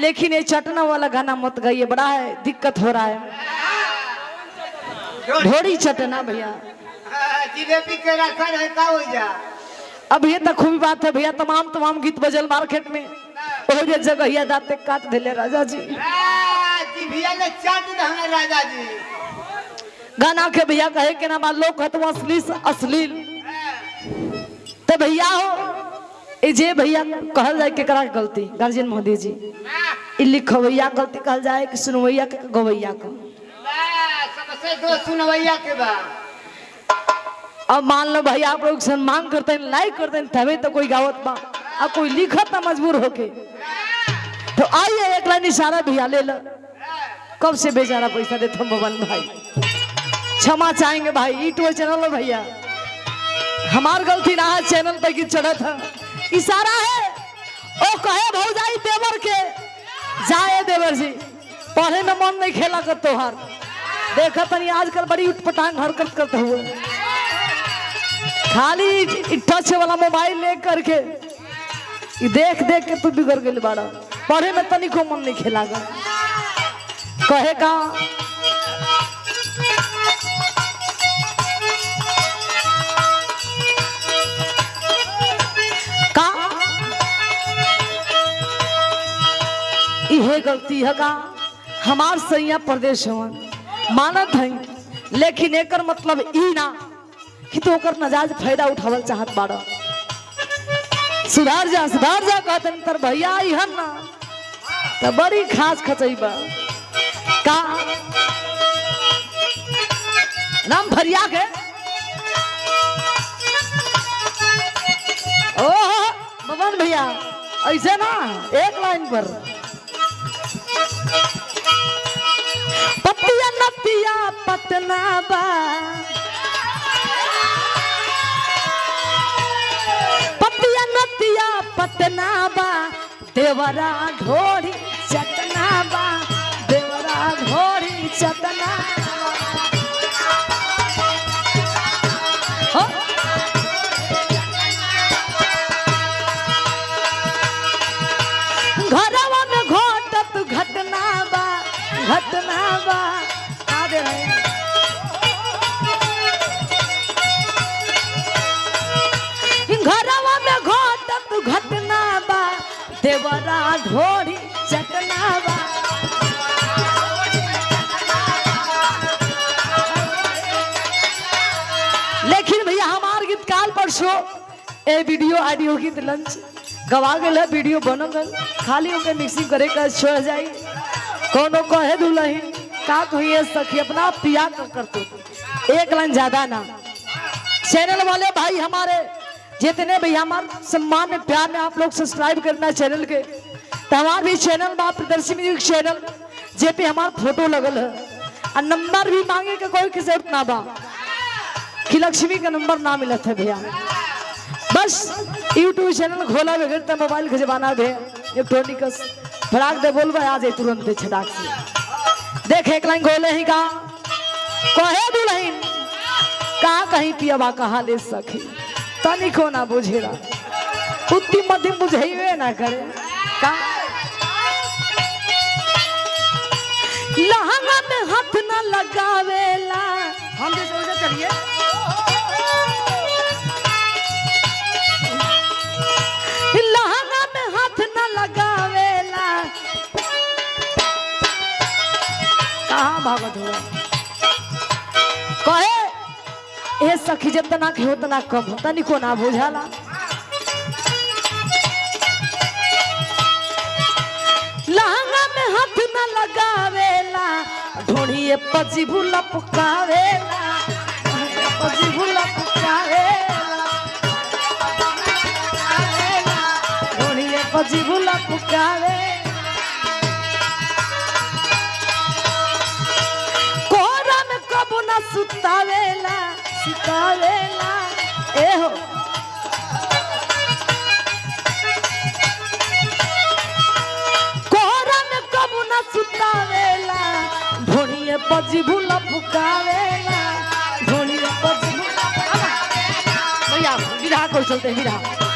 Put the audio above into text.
लेकिन ये चटना वाला गाना मत गाइए बड़ा है दिक्कत हो रहा है। ढोड़ी चटना भैया। हाँ, जिलेबी के है हो अब ये तो खूबी बात है भैया तमाम तमाम गीत बजल मार्केट में। ओ जे जगहिया दाते काट दिले राजा जी हाँ, गाना के भैया कहे के ना लोग कहते वो असली से अश्लील। तो भैया हो ए जे भैया कहल जाए केकरा गलती? गार्जियन महोदय जी। लिखवैया गलती कहल जाए कि सुनवैया के गवैया का बा, सबसे दो सुनवैया के बा। अब मान लो भैया आप लोग सम्मान करते हैं लाइक करते हैं तभी तो कोई गावत बा। अब कोई लिखत ना मजबूर होके। तो आइए एक लाइन इशारा भैया ले लो। कब से बेचारा पैसा देते हम भवन भाई? क्षमा चाहेंगे भाई ई टू चैनल भैया। हमार गलती ना है चैनल पे की चढ़त है। इशारा है ओ कहे भौजाई देवर के जाए देवर जी पढ़े में मन नहीं खेला कर तोहार। देखा तनी आजकल बड़ी उठपटांग हरकत करते हुए। खाली टच वाला मोबाइल ले करके देख देख के तू बिगड़ गई बारा पढ़े में तनिको मन नहीं खेला कहे का इहे गलती, है का? हमार सैया प्रदेश हवन मानत है, लेकिन एक मतलब ई ना, कि तो नजायज फ़ायदा उठावल चाहत बाड़ा। सुधार जा सुधार जा कहतन तर भैया आई हन ना? तो बड़ी खास खचई बा। का? नाम भरिया के? ओ बबन भैया, ऐसे ना, एक लाइन पर। पतिया नतिया पटना बा, देवरा ढोरी चटना बा, देवरा ढोरी घटत घटना बा घटना बा। आ रहे हैं। ढोरी चटना लेकिन भैया, हमार गीत काल परसों ए वीडियो, ऑडियो गीत, लंच। गवा गल वीडियो बन गल खाली ओके मिक्सिंग करे का छोड़ जाई। कोनो कहे दुलही का कहिए सखी, अपना पिया कर करते। एक लाइन ज़्यादा ना। चैनल वाले भाई हमारे, जितने भी हमारे सम्मान में प्यार में आप लोग सब्सक्राइब करना चैनल के तो हमारे भी चैनल बा प्रदर्शी म्यूज़िक चैनल जे पे हमार फ़ोटो लगल है। और नंबर भी मांगे के कोई की ज़रूरत ना बा। कि लक्ष्मी का नंबर ना मिलत है भैया। बस यूट्यूब चैनल खोला बगैर तो मोबाइल के जमाना भे। इलेक्ट्रॉनिकस फटाक दे बोलबे आ जाए तुरंत दे छटाक से। देख, एक लाइन गोले ही का? कहे दुल्हन का कहीं पियबा कहा ले सखी तनिको ना बुझेरा उतनी मध्यम बुझेबे ना करे। का? लहंगा में हाथ ना लगावेला हम जैसे वैसे चलिए। लहंगा में हाथ न लगावेला कहाँ भागत हुआ? कहे ए सखी जितना के उतना कम हो तनिको ना बुझाला। ढोड़िए पची भूला पुकावेला पची भूला सुतावेला सुतावेला एहो कोहरा पची भैया विधा कर चलते हैं, विधा